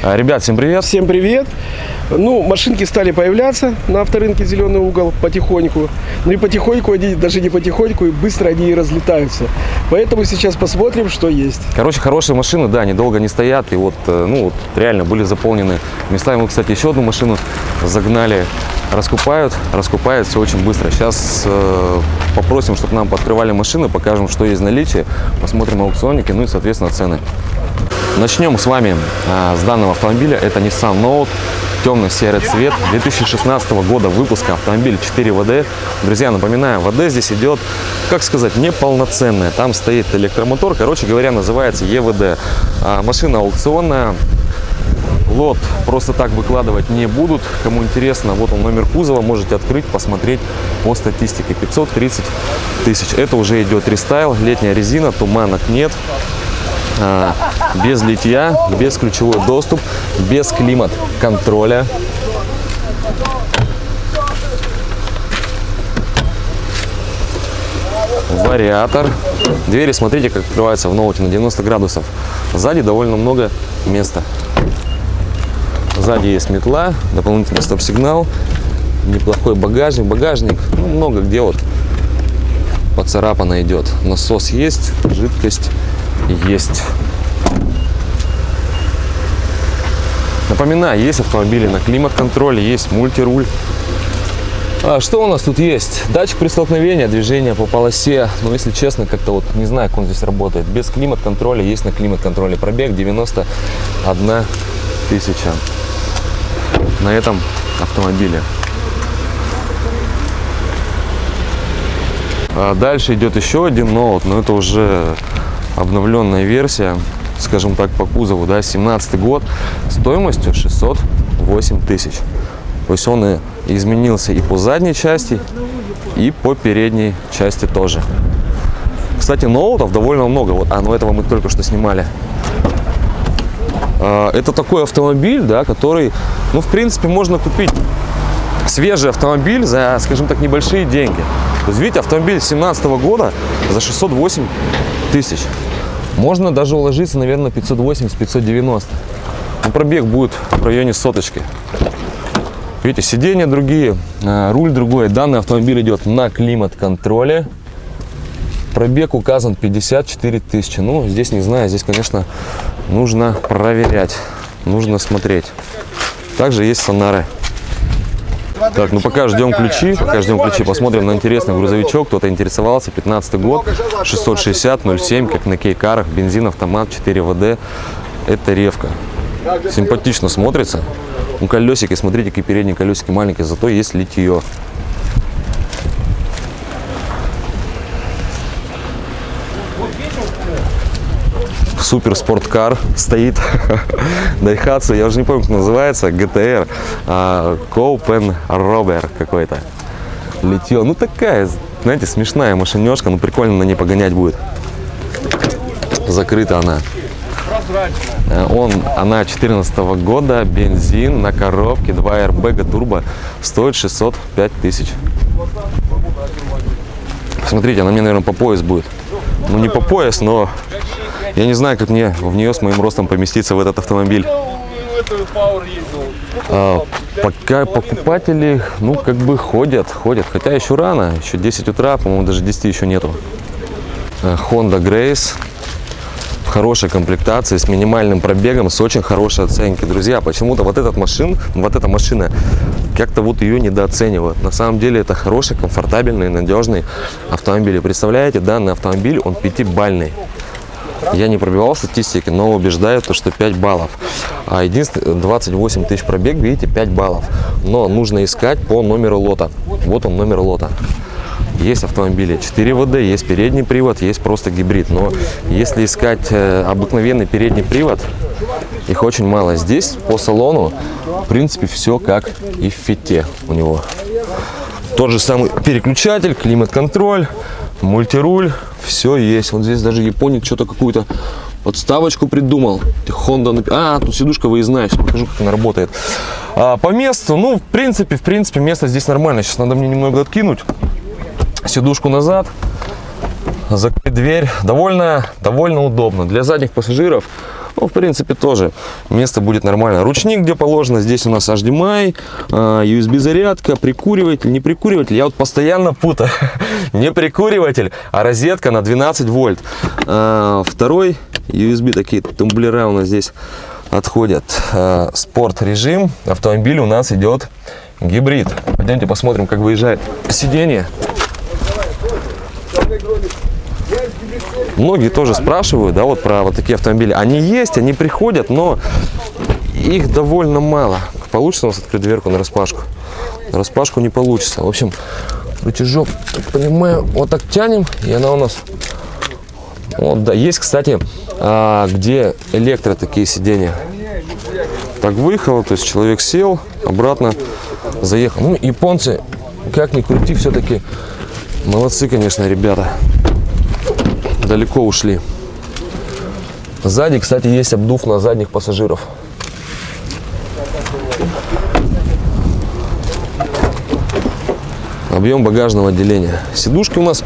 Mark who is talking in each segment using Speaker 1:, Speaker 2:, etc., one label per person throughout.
Speaker 1: А, Ребят, всем привет.
Speaker 2: Всем привет! Ну, машинки стали появляться на авторынке «Зеленый угол» потихоньку. Ну и потихоньку, они, даже не потихоньку, и быстро они и разлетаются. Поэтому сейчас посмотрим, что есть.
Speaker 1: Короче, хорошие машины, да, они долго не стоят. И вот, э, ну, вот реально были заполнены местами. Мы, кстати, еще одну машину загнали. Раскупают, раскупают все очень быстро. Сейчас э, попросим, чтобы нам подкрывали машины, покажем, что есть в наличии, посмотрим аукционники, ну и, соответственно, цены. Начнем с вами а, с данного автомобиля. Это Nissan Note, темно-серый цвет, 2016 года выпуска, автомобиль 4 ВД. Друзья, напоминаю, ВД здесь идет, как сказать, неполноценная. Там стоит электромотор, короче говоря, называется ЕВД. А, машина аукционная, Лот просто так выкладывать не будут. Кому интересно, вот он номер кузова, можете открыть, посмотреть по статистике. 530 тысяч. Это уже идет рестайл, летняя резина, туманок нет. А, без литья, без ключевой доступ, без климат-контроля. Вариатор. Двери, смотрите, как открываются в ноуте на 90 градусов. Сзади довольно много места. Сзади есть метла, дополнительный стоп-сигнал, неплохой багажник. Багажник, ну, много где вот поцарапано идет. Насос есть, жидкость есть. Напоминаю, есть автомобили на климат-контроле, есть мультируль. А что у нас тут есть? Датчик при столкновении, движение по полосе. Но если честно, как-то вот не знаю, как он здесь работает. Без климат-контроля есть на климат-контроле пробег 91 тысяча на этом автомобиле. А дальше идет еще один ноут, но это уже обновленная версия, скажем так, по кузову, да, 17 год, стоимостью 608 тысяч. То есть он и изменился и по задней части, и по передней части тоже. Кстати, ноутов довольно много. Вот, а, ну этого мы только что снимали. А, это такой автомобиль, да, который, ну, в принципе, можно купить свежий автомобиль за, скажем так, небольшие деньги. То есть, видите, автомобиль 2017 года за 608 тысяч. Можно даже уложиться, наверное, 580-590. Ну, пробег будет в районе соточки. Видите, сиденья другие, а, руль другой. Данный автомобиль идет на климат-контроле. Пробег указан 54 тысячи. Ну, здесь не знаю, здесь, конечно, нужно проверять, нужно смотреть. Также есть сонары. Так, ну пока ждем ключи, пока ждем ключи, посмотрим на интересный грузовичок. Кто-то интересовался, 15 год, 660, 07, как на кейкарах, бензин, автомат, 4 ВД. Это ревка. Симпатично смотрится. У колесики, смотрите, какие передние колесики маленькие, зато есть литье. Супер спорткар стоит Daihatsu, я уже не помню, как называется, GTR, а, Copen Robber какой-то. Летел, ну такая, знаете, смешная машинешка, ну прикольно на ней погонять будет. Закрыта она. Он, она 14 -го года, бензин на коробке, 2 airbag турбо, стоит 605 тысяч. Смотрите, она мне, наверное, по пояс будет. Ну, не по пояс, но я не знаю, как мне в нее с моим ростом поместиться в этот автомобиль. А, пока покупатели, ну, как бы ходят, ходят. Хотя еще рано, еще 10 утра, по-моему, даже 10 еще нету. А, Honda Grace в хорошей комплектации, с минимальным пробегом, с очень хорошей оценки. Друзья, почему-то вот этот машин, вот эта машина, как-то вот ее недооценивают. На самом деле это хороший, комфортабельный, надежный автомобиль. Представляете, данный автомобиль, он пятибальный. Я не пробивал статистики, но убеждаю, то, что 5 баллов. А единственное, 28 тысяч пробег, видите, 5 баллов. Но нужно искать по номеру лота. Вот он номер лота. Есть автомобили 4 ВД, есть передний привод, есть просто гибрид. Но если искать э, обыкновенный передний привод, их очень мало. Здесь по салону, в принципе, все как и в фите у него. Тот же самый переключатель, климат-контроль, мультируль, все есть. Вот здесь даже японик что-то какую-то подставочку придумал. Honda, а, тут сидушка выездная, сейчас покажу, как она работает. А, по месту, ну, в принципе, в принципе, место здесь нормально. Сейчас надо мне немного откинуть сидушку назад, закрыть дверь. Довольно, довольно удобно. Для задних пассажиров Ну, в принципе, тоже место будет нормально. Ручник где положено, здесь у нас HDMI, а, USB-зарядка, прикуриватель, не прикуриватель. Я вот постоянно путаю. не прикуриватель, а розетка на 12 вольт. А, Второй USB, такие тумблера у нас здесь отходят. А, Спорт режим. Автомобиль у нас идет гибрид. Пойдемте посмотрим, как выезжает сиденье. Многие тоже спрашивают, да, вот про вот такие автомобили. Они есть, они приходят, но их довольно мало. Получится у нас открыть дверку на распашку? На распашку не получится. В общем, рычажок, так понимаю, вот так тянем, и она у нас... Вот, да, есть, кстати, а, где электро такие сиденья. Так выехало, то есть человек сел, обратно заехал. Ну, японцы, как ни крути, все-таки молодцы, конечно, ребята далеко ушли. Сзади, кстати, есть обдув на задних пассажиров. Объем багажного отделения. Сидушки у нас,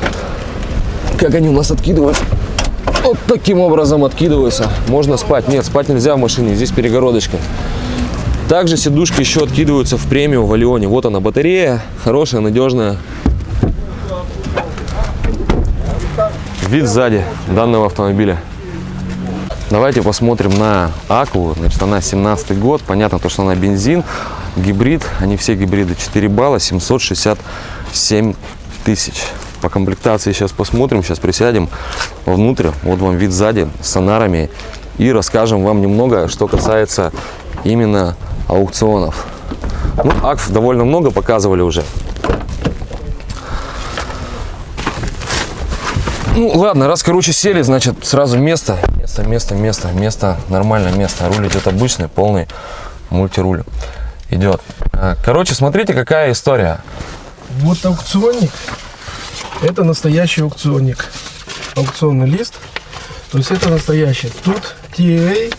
Speaker 1: как они у нас откидываются? Вот таким образом откидываются. Можно спать. Нет, спать нельзя в машине, здесь перегородочка. Также сидушки еще откидываются в премиум в Алионе. Вот она батарея, хорошая, надежная. Вид сзади данного автомобиля. Давайте посмотрим на Акву. Значит, она 17 год. Понятно, то, что она бензин, гибрид. Они все гибриды. 4 балла, 767 тысяч. По комплектации сейчас посмотрим. Сейчас присядем внутрь. Вот вам вид сзади с сонарами. И расскажем вам немного, что касается именно аукционов. Ну, Акв довольно много показывали уже. Ну, ладно, раз, короче, сели, значит, сразу место. Место, место, место, место, нормальное место. Руль идет обычный, полный мультируль идет. А, Короче, смотрите, какая история.
Speaker 2: Вот аукционник. Это настоящий аукционник. Аукционный лист. То есть это настоящий. Тут TA.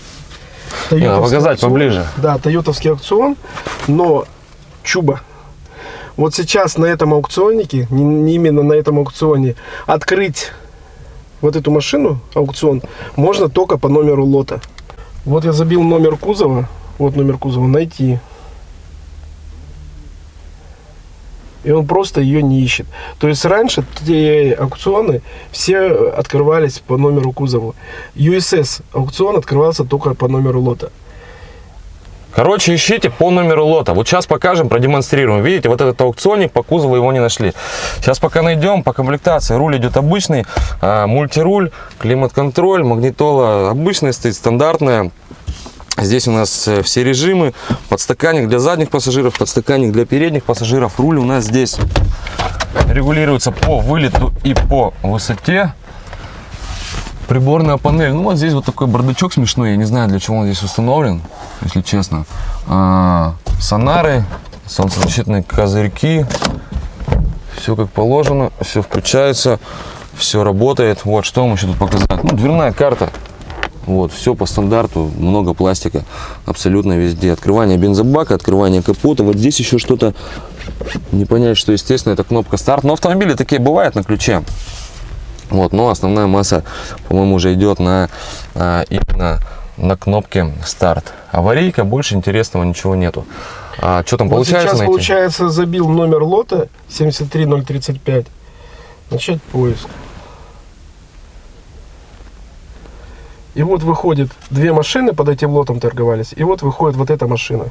Speaker 1: Не, надо показать
Speaker 2: аукцион.
Speaker 1: поближе.
Speaker 2: Да, тойотовский аукцион. Но чуба. Вот сейчас на этом аукционнике, не, не именно на этом аукционе, открыть вот эту машину, аукцион, можно только по номеру лота. Вот я забил номер кузова. Вот номер кузова. Найти. И он просто ее не ищет. То есть раньше те аукционы все открывались по номеру кузова. USS аукцион открывался только по номеру лота.
Speaker 1: Короче, ищите по номеру лота. Вот сейчас покажем, продемонстрируем. Видите, вот этот аукционник, по кузову его не нашли. Сейчас пока найдем, по комплектации. Руль идет обычный, а, мультируль, климат-контроль, магнитола обычная стоит, стандартная. Здесь у нас э, все режимы. Подстаканник для задних пассажиров, подстаканник для передних пассажиров. Руль у нас здесь регулируется по вылету и по высоте. Приборная панель. Ну вот здесь вот такой бардачок смешной. Я не знаю, для чего он здесь установлен, если честно. А, сонары, солнцезащитные козырьки. Все как положено, все включается, все работает. Вот что вам еще тут показать. Ну, дверная карта. Вот, все по стандарту, много пластика абсолютно везде. Открывание бензобака, открывание капота. Вот здесь еще что-то, не понять, что, естественно, это кнопка старт. Но автомобили такие бывают на ключе. Вот, но основная масса, по-моему, уже идет на а, именно на кнопке старт. Аварийка, больше интересного ничего нету. А что там
Speaker 2: Вот
Speaker 1: получается
Speaker 2: сейчас,
Speaker 1: найти?
Speaker 2: получается, забил номер лота 73035. Начать поиск. И вот выходит две машины под этим лотом торговались. И вот выходит вот эта машина.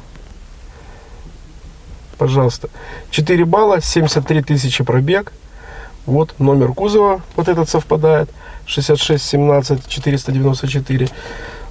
Speaker 2: Пожалуйста. 4 балла, 73 тысячи пробег. Вот номер кузова, вот этот совпадает. 66 17 494.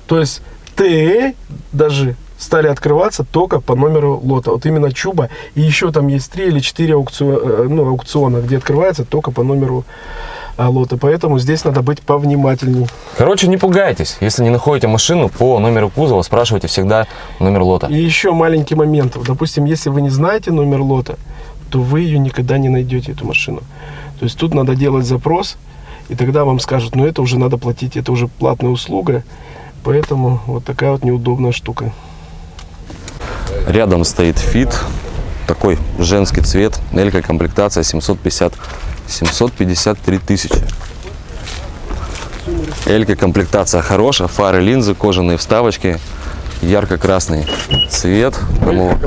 Speaker 2: То есть ТЭ даже стали открываться только по номеру лота. Вот именно Чуба. И еще там есть 3 или 4 аукциона, ну, аукциона, где открывается только по номеру а, лота. Поэтому здесь надо быть повнимательней.
Speaker 1: Короче, не пугайтесь. Если не находите машину по номеру кузова, спрашивайте всегда номер лота.
Speaker 2: И еще маленький момент. Допустим, если вы не знаете номер лота, то вы ее никогда не найдете, эту машину. То есть тут надо делать запрос, и тогда вам скажут, ну это уже надо платить, это уже платная услуга. Поэтому вот такая вот неудобная штука.
Speaker 1: Рядом стоит фит, такой женский цвет, элька комплектация 750, 753 тысячи. Элька комплектация хорошая, фары, линзы, кожаные вставочки, ярко-красный цвет. Кому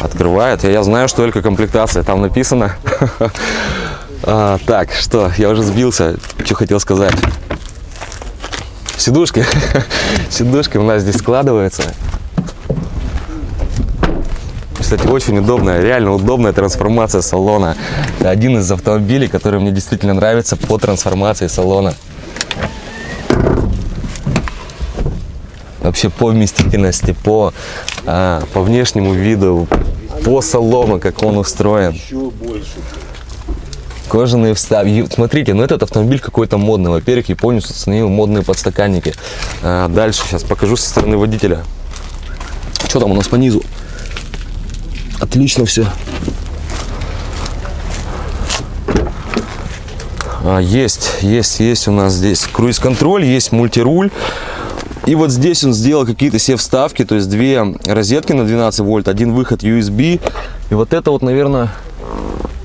Speaker 1: открывает. Я, я знаю, что Элька комплектация, там написано. А, так, что, я уже сбился, что хотел сказать. Сидушки, сидушки у нас здесь складываются. Кстати, очень удобная, реально удобная трансформация салона. Это один из автомобилей, который мне действительно нравится по трансформации салона. Вообще по вместительности, по, а, по внешнему виду, по салону, как он устроен. Кожаные вставки. Смотрите, ну этот автомобиль какой-то модный. Во-первых, японец установил модные подстаканники. А, дальше сейчас покажу со стороны водителя. Что там у нас по низу? Отлично все. А, есть, есть, есть у нас здесь круиз-контроль, есть мультируль. И вот здесь он сделал какие-то все вставки, то есть две розетки на 12 вольт, один выход USB. И вот это вот, наверное,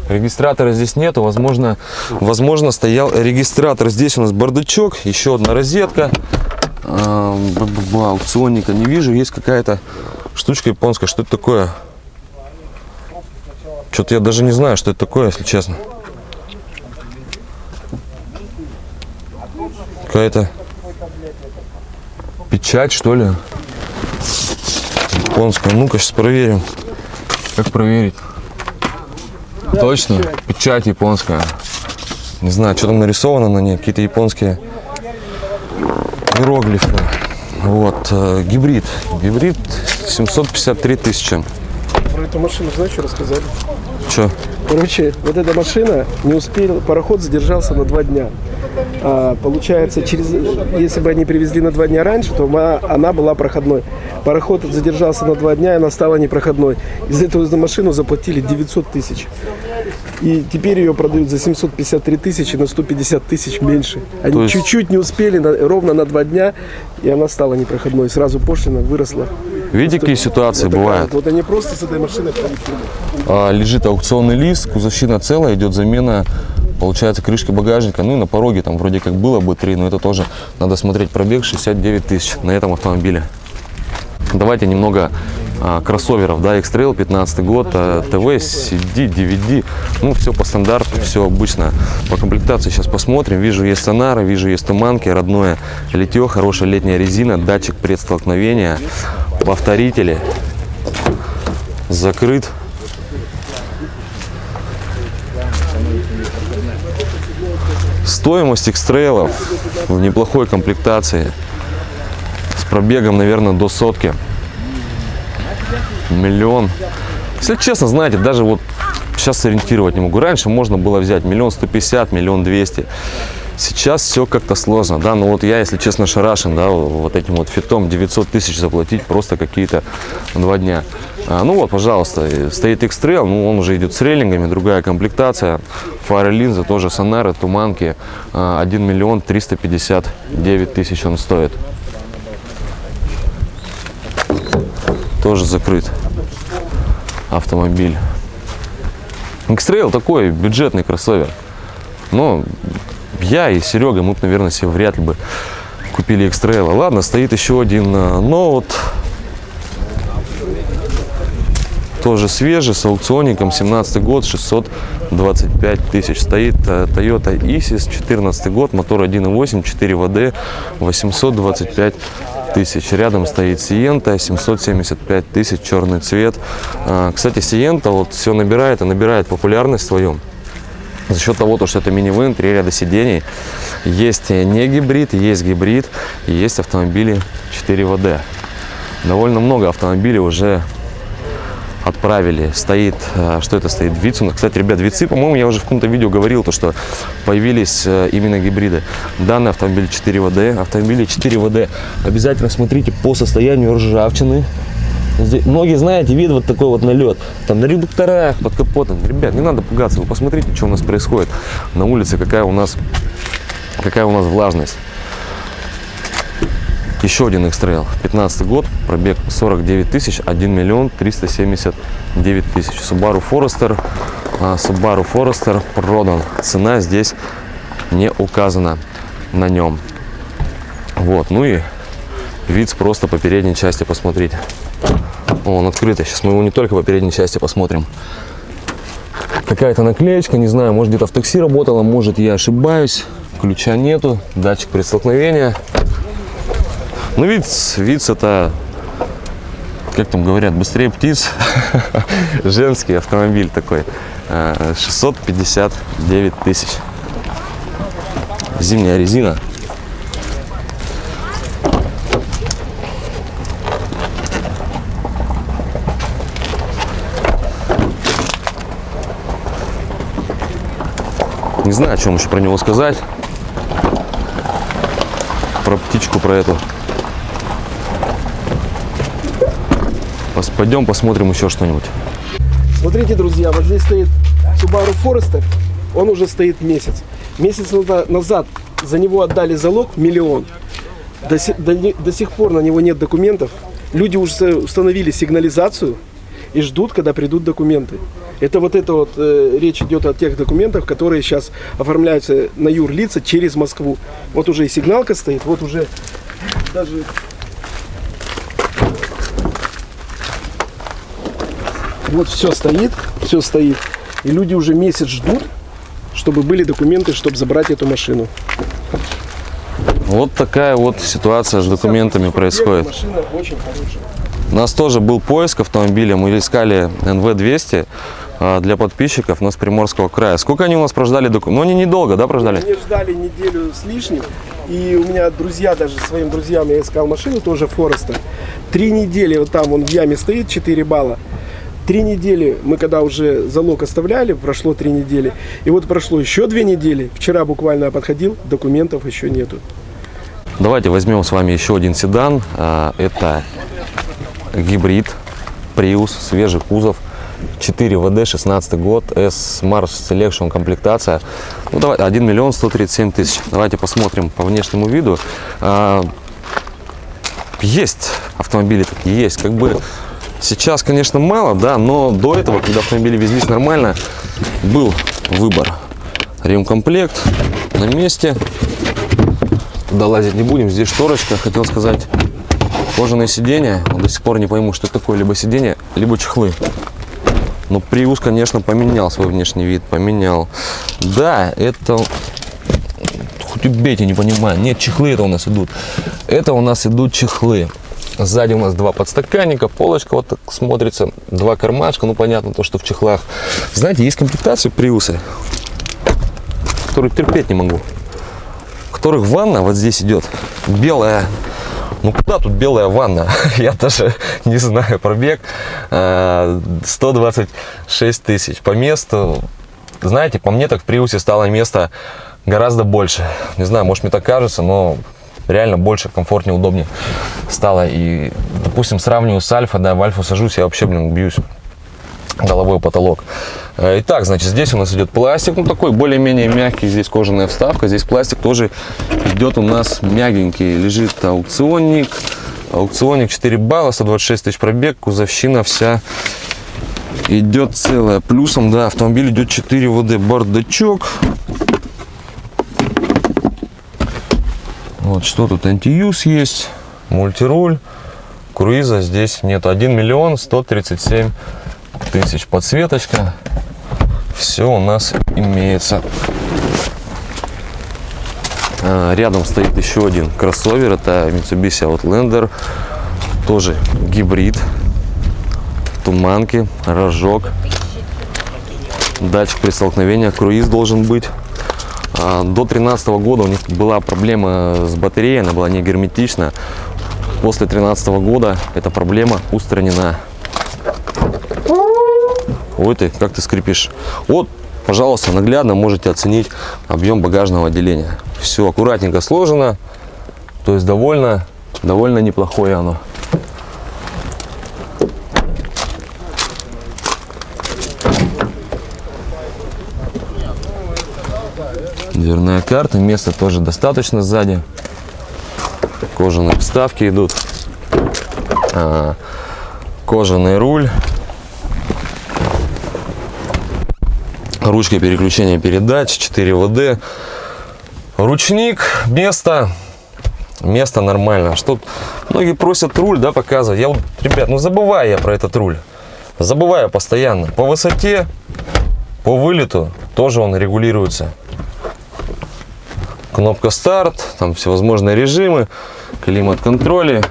Speaker 1: регистратора здесь нету. Возможно, возможно стоял регистратор. Здесь у нас бардачок, еще одна розетка. Аукционника не вижу. Есть какая-то штучка японская. Что это такое? Что-то я даже не знаю, что это такое, если честно. Какая-то печать, что ли? Японская. Ну-ка, сейчас проверим. Как проверить? Точно? Печать японская. Не знаю, что там нарисовано на ней. Какие-то японские иероглифы. Вот. э, Гибрид. Гибрид 753 тысячи.
Speaker 2: Эту машину знаешь, что рассказали?
Speaker 1: Че?
Speaker 2: Короче, вот эта машина не успел, пароход задержался на два дня. А, получается, через, если бы они привезли на два дня раньше, то ма- она была проходной. Пароход задержался на два дня, и она стала непроходной. Из этого за машину заплатили 900 тысяч. И теперь ее продают за 753 тысячи, на 150 тысяч меньше. Они
Speaker 1: То есть-
Speaker 2: чуть-чуть не успели, на- ровно на два дня, и она стала непроходной. Сразу пошлина выросла.
Speaker 1: Видите, какие ситуации бывают?
Speaker 2: вот. Они просто с этой машиной.
Speaker 1: А, лежит аукционный лист, кузовщина целая, идет замена, получается, крышки багажника. Ну и на пороге там вроде как было бы 3, но это тоже надо смотреть. Пробег 69 тысяч на этом автомобиле. Давайте немного а, кроссоверов, да, X-Trail 15 год, а, ТВ, CD, DVD, ну все по стандарту, все обычно. По комплектации сейчас посмотрим, вижу есть сонары, вижу есть туманки, родное литье, хорошая летняя резина, датчик предстолкновения, повторители, закрыт. Стоимость X-Trail в неплохой комплектации с пробегом, наверное, до сотки. Миллион. Если честно, знаете, даже вот сейчас сориентировать не могу. Раньше можно было взять миллион сто пятьдесят, миллион двести. Сейчас все как-то сложно, да, но вот я, если честно, шарашен, да, вот этим вот фитом 900 тысяч заплатить просто какие-то два дня. А, ну вот, пожалуйста, стоит X-Trail, ну он уже идет с рейлингами, другая комплектация, фары, линзы, тоже сонары, туманки, А, 1 миллион 359 тысяч он стоит. Тоже закрыт автомобиль. X-Trail такой бюджетный кроссовер. Но я и Серега, мы бы, наверное, себе вряд ли бы купили X-Trail. Ладно, стоит еще один э, ноут. Тоже свежий, с аукционником, 17 год, 625 тысяч. Стоит э, Toyota Isis, 14 год, мотор 1.8, 4 ВД, 825 тысяч. Рядом стоит Сиента, 775 тысяч, черный цвет. А, Кстати, Сиента вот все набирает и набирает популярность свою за счет того, то, что это минивэн, три ряда сидений. Есть не гибрид, есть гибрид, и есть автомобили 4 ВД. Довольно много автомобилей уже отправили. Стоит, э, что это стоит? Вицу. Кстати, ребят, Вицы, по-моему, я уже в каком-то видео говорил, то, что появились э, именно гибриды. Данный автомобиль 4 ВД, автомобили 4 ВД. Обязательно смотрите по состоянию ржавчины. Многие, знаете, видят вот такой вот налет. Там на редукторах, под капотом. Ребят, не надо пугаться. Вы посмотрите, что у нас происходит на улице, какая у нас, какая у нас влажность. Еще один X-Trail, 15 год, пробег 49 тысяч, 1 миллион 379 тысяч. Subaru Forester, а, Subaru Forester продан. Цена здесь не указана на нем. Вот, ну и вид просто по передней части посмотрите. Он открытый. Сейчас мы его не только по передней части посмотрим. Какая-то наклеечка, не знаю, может где-то в такси работала, может я ошибаюсь. Ключа нету, датчик при столкновении. Ну, вид, вид это, как там говорят, быстрее птиц. Женский автомобиль такой. Э, 659 тысяч. Зимняя резина. Не знаю, о чем еще про него сказать. Про птичку, про эту. Пойдем посмотрим еще что-нибудь.
Speaker 2: Смотрите, друзья, вот здесь стоит Subaru Forester. Он уже стоит месяц. Месяц наза- назад за него отдали залог миллион. До, до до сих пор на него нет документов. Люди уже установили сигнализацию и ждут, когда придут документы. Это вот это вот э, речь идет о тех документах, которые сейчас оформляются на юрлица через Москву. Вот уже и сигналка стоит, вот уже даже Вот все стоит, все стоит. И люди уже месяц ждут, чтобы были документы, чтобы забрать эту машину.
Speaker 1: Вот такая вот ситуация с документами происходит.
Speaker 2: Машина очень хорошая.
Speaker 1: У нас тоже был поиск автомобиля. Мы искали НВ-200 а, для подписчиков у нас Приморского края. Сколько они у нас прождали документы? Ну, они недолго, да, прождали?
Speaker 2: Они ждали неделю с лишним. И у меня друзья, даже своим друзьям я искал машину, тоже Форестер. Три недели вот там он в яме стоит, 4 балла. Три недели мы когда уже залог оставляли, прошло три недели. И вот прошло еще две недели. Вчера буквально я подходил, документов еще нету.
Speaker 1: Давайте возьмем с вами еще один седан. А, Это гибрид Prius, свежий кузов. 4 ВД, 16 год, S Mars Selection комплектация. Ну, давай, 1 миллион 137 тысяч. Давайте посмотрим по внешнему виду. А, Есть автомобили такие, есть. Как бы сейчас, конечно, мало, да, но до этого, когда автомобили везлись нормально, был выбор. Ремкомплект на месте. Туда лазить не будем. Здесь шторочка, хотел сказать. Кожаное сиденье. Вот До сих пор не пойму, что такое либо сиденье, либо чехлы. Но Prius, конечно, поменял свой внешний вид. Поменял. Да, это... Хоть убейте, не понимаю. Нет, чехлы это у нас идут. Это у нас идут чехлы. Сзади у нас два подстаканника, полочка вот так смотрится, два кармашка, ну понятно то, что в чехлах. Знаете, есть комплектации Приусы, которые терпеть не могу которых ванна вот здесь идет белая. Ну куда тут белая ванна? Я даже не знаю пробег. Э, 126 тысяч. По месту, знаете, по мне так в Приусе стало места гораздо больше. Не знаю, может мне так кажется, но реально больше, комфортнее, удобнее стало. И, допустим, сравниваю с Альфа, да, в Альфу сажусь, я вообще, блин, бьюсь головой потолок. Э, Итак, значит, здесь у нас идет пластик, ну такой более-менее мягкий, здесь кожаная вставка, здесь пластик тоже идет у нас мягенький, лежит аукционник, аукционник 4 балла, 126 тысяч пробег, кузовщина вся идет целая. Плюсом, да, автомобиль идет 4 ВД, бардачок. Вот что тут, антиюз есть, мультируль, круиза здесь нет, 1 миллион 137 тысяч подсветочка. Все у нас имеется. А, Рядом стоит еще один кроссовер. Это Mitsubishi Outlander. Тоже гибрид. Туманки, рожок. Датчик при столкновении. Круиз должен быть. А, До 2013 года у них была проблема с батареей. Она была не герметична. После 2013 года эта проблема устранена. Ой ты, как ты скрипишь. Вот, пожалуйста, наглядно можете оценить объем багажного отделения. Все аккуратненько сложено. То есть довольно, довольно неплохое оно. Дверная карта, места тоже достаточно сзади. Кожаные вставки идут. А, кожаный руль. Ручка переключения передач 4 ВД ручник место Место нормально. Что многие просят руль, да, показывать. Я вот, ребят, ну забываю я про этот руль. Забываю постоянно. По высоте, по вылету тоже он регулируется. Кнопка старт, там всевозможные режимы, климат-контроли,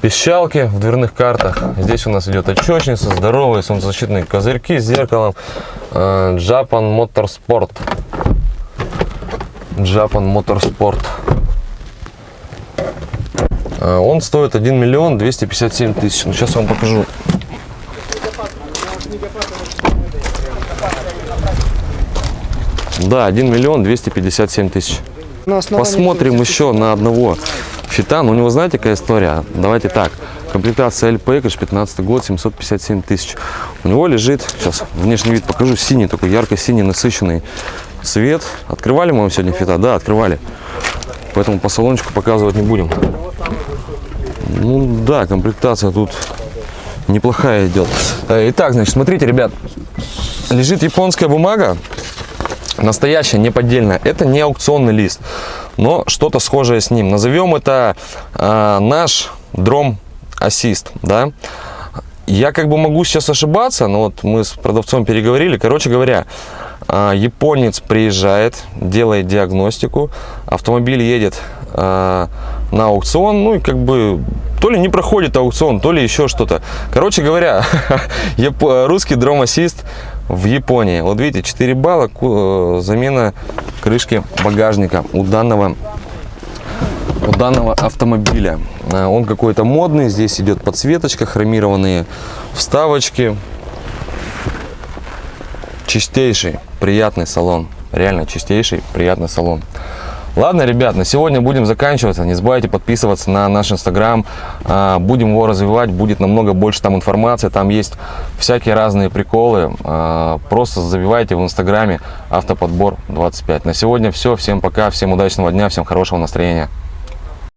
Speaker 1: пищалки в дверных картах. Здесь у нас идет отчетница, здоровые солнцезащитные козырьки с зеркалом. Э, Japan Motorsport. Japan Motorsport. Э, Он стоит 1 миллион 257 тысяч. Ну, сейчас я вам покажу. Да, 1 миллион 257 тысяч. Посмотрим еще на одного фитана. У него знаете какая история? Давайте так. Комплектация LP, конечно, 15 год, 757 тысяч. У него лежит, сейчас внешний вид покажу, синий, такой ярко-синий насыщенный цвет. Открывали мы вам сегодня фита? Да, открывали. Поэтому по салончику показывать не будем. Ну да, комплектация тут неплохая идет. Э, Итак, значит, смотрите, ребят. Лежит японская бумага, настоящая, не поддельная. Это не аукционный лист, но что-то схожее с ним. Назовем это а, наш дром ассист, да. Я как бы могу сейчас ошибаться, но вот мы с продавцом переговорили. Короче говоря, а, японец приезжает, делает диагностику, автомобиль едет а, на аукцион, ну и как бы то ли не проходит аукцион, то ли еще что-то. Короче говоря, русский дром ассист в Японии. Вот видите, 4 балла, э, замена крышки багажника у данного у данного автомобиля. А, Он какой-то модный, здесь идет подсветочка, хромированные вставочки. Чистейший, приятный салон. Реально чистейший, приятный салон. Ладно, ребят, на сегодня будем заканчиваться. Не забывайте подписываться на наш инстаграм. А, Будем его развивать, будет намного больше там информации. Там есть всякие разные приколы. А, Просто забивайте в инстаграме автоподбор 25. На сегодня все. Всем пока, всем удачного дня, всем хорошего настроения.